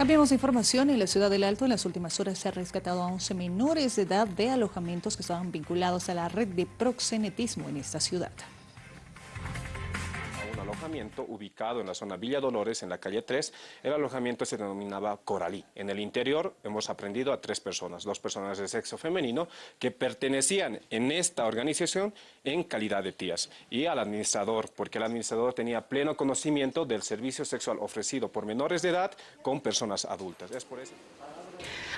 Cambiamos de información. En la ciudad del Alto, en las últimas horas se ha rescatado a 11 menores de edad de alojamientos que estaban vinculados a la red de proxenetismo en esta ciudad alojamiento ubicado en la zona Villa Dolores, en la calle 3. El alojamiento se denominaba Coralí. En el interior hemos aprendido a tres personas, dos personas de sexo femenino que pertenecían en esta organización en calidad de tías y al administrador, porque el administrador tenía pleno conocimiento del servicio sexual ofrecido por menores de edad con personas adultas. Es por eso.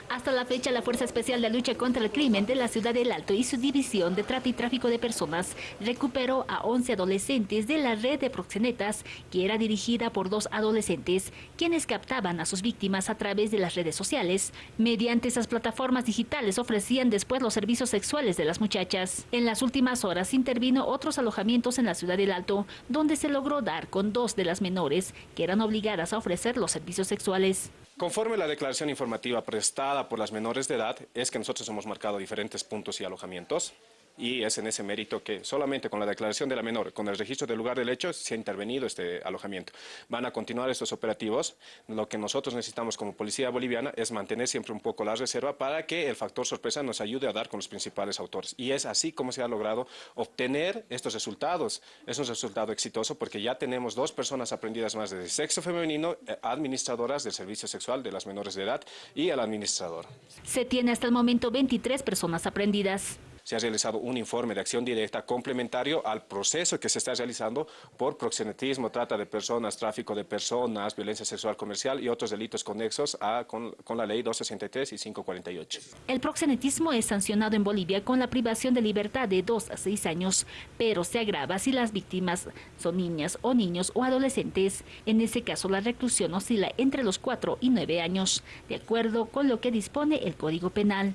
Hasta la fecha, la Fuerza Especial de Lucha contra el Crimen de la Ciudad del Alto y su División de Trata y Tráfico de Personas recuperó a 11 adolescentes de la red de proxenetas que era dirigida por dos adolescentes, quienes captaban a sus víctimas a través de las redes sociales. Mediante esas plataformas digitales ofrecían después los servicios sexuales de las muchachas. En las últimas horas intervino otros alojamientos en la Ciudad del Alto, donde se logró dar con dos de las menores que eran obligadas a ofrecer los servicios sexuales. Conforme la declaración informativa prestada por las menores de edad, es que nosotros hemos marcado diferentes puntos y alojamientos y es en ese mérito que solamente con la declaración de la menor, con el registro del lugar del hecho, se ha intervenido este alojamiento. Van a continuar estos operativos. Lo que nosotros necesitamos como policía boliviana es mantener siempre un poco la reserva para que el factor sorpresa nos ayude a dar con los principales autores. Y es así como se ha logrado obtener estos resultados. Es un resultado exitoso porque ya tenemos dos personas aprendidas más de sexo femenino, eh, administradoras del servicio sexual de las menores de edad y el administrador. Se tiene hasta el momento 23 personas aprendidas se ha realizado un informe de acción directa complementario al proceso que se está realizando por proxenetismo, trata de personas, tráfico de personas, violencia sexual comercial y otros delitos conexos a, con, la ley 263 y 548. El proxenetismo es sancionado en Bolivia con la privación de libertad de 2 a 6 años, pero se agrava si las víctimas son niñas o niños o adolescentes. En ese caso, la reclusión oscila entre los 4 y 9 años, de acuerdo con lo que dispone el Código Penal.